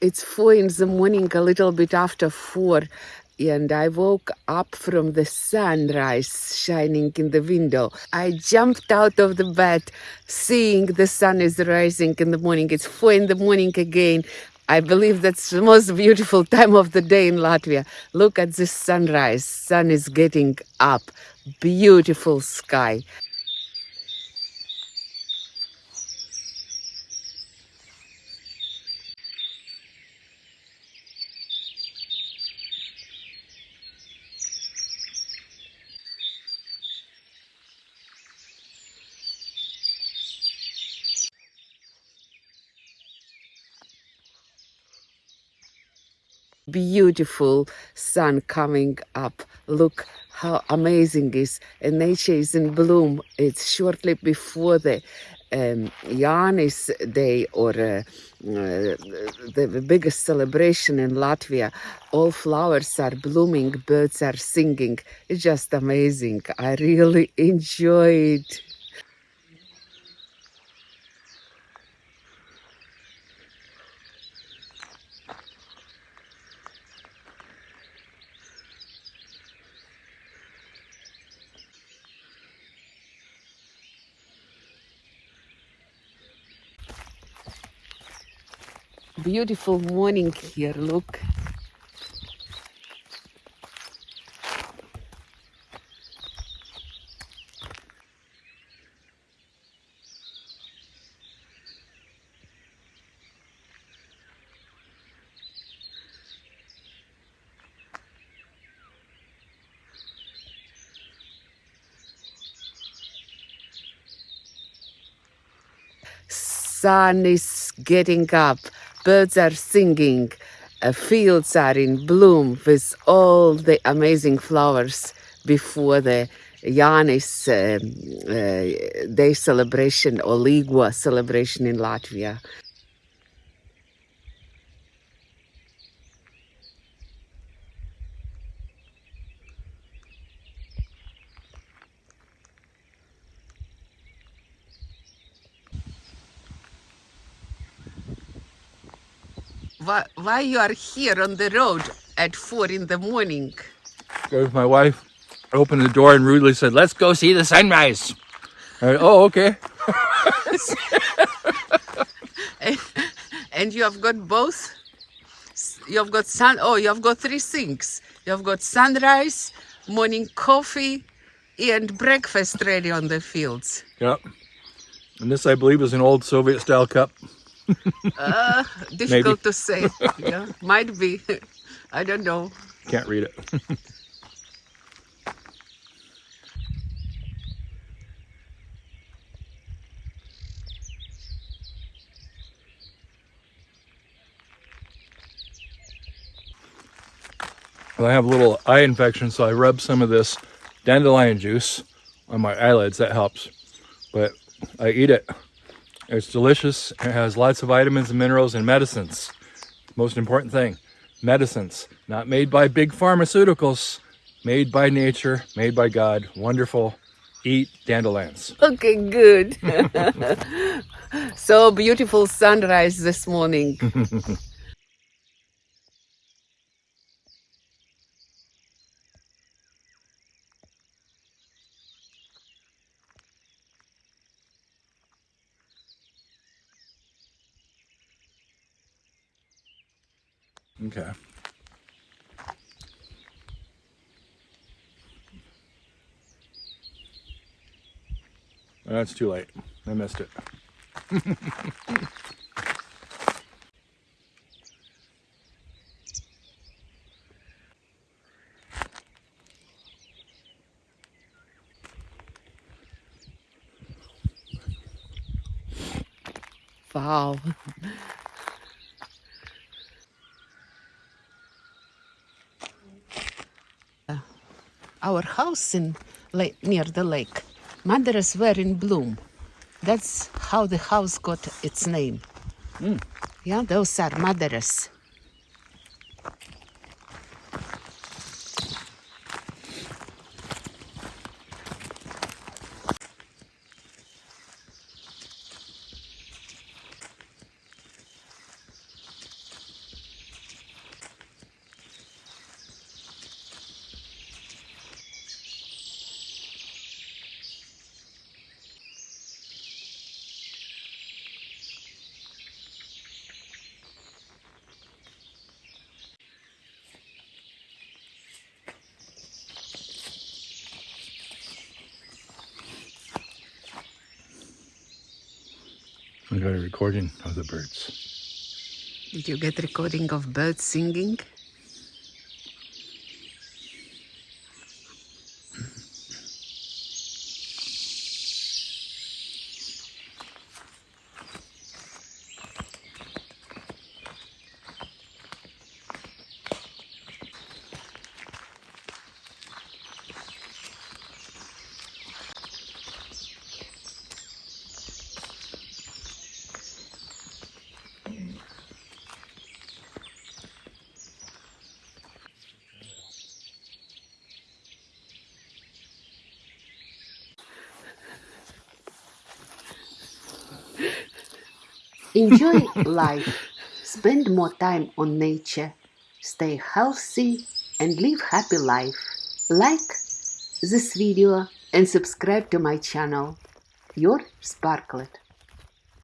It's four in the morning, a little bit after four, and I woke up from the sunrise shining in the window. I jumped out of the bed, seeing the sun is rising in the morning. It's four in the morning again. I believe that's the most beautiful time of the day in Latvia. Look at this sunrise. Sun is getting up. Beautiful sky. Beautiful sun coming up. Look how amazing is and nature is in bloom. It's shortly before the um, Jānis Day or uh, uh, the biggest celebration in Latvia. All flowers are blooming, birds are singing. It's just amazing. I really enjoy it. Beautiful morning here look. Sun is getting up birds are singing, uh, fields are in bloom with all the amazing flowers before the Jānis uh, uh, Day celebration or Līgo celebration in Latvia. Why, why you are here on the road at four in the morning? Because my wife opened the door and rudely said, let's go see the sunrise. Went, oh, okay. and you have got both? You have got sun, oh, you have got three things. You have got sunrise, morning coffee, and breakfast ready on the fields. Yep. And this, I believe, is an old Soviet-style cup uh, difficult to say. Yeah, might be. I don't know. Can't read it. well, I have a little eye infection, so I rub some of this dandelion juice on my eyelids. That helps. But I eat it it's delicious. It has lots of vitamins and minerals and medicines. Most important thing, medicines. Not made by big pharmaceuticals. Made by nature, made by God. Wonderful. Eat dandelions. Okay, good. so beautiful sunrise this morning. Okay. That's too late. I missed it. wow. Our house in near the lake. Madaras were in bloom. That's how the house got its name. Mm. Yeah, those are madaras. I got a recording of the birds. Did you get recording of birds singing? Enjoy life. Spend more time on nature. Stay healthy and live happy life. Like this video and subscribe to my channel. Your Sparklet.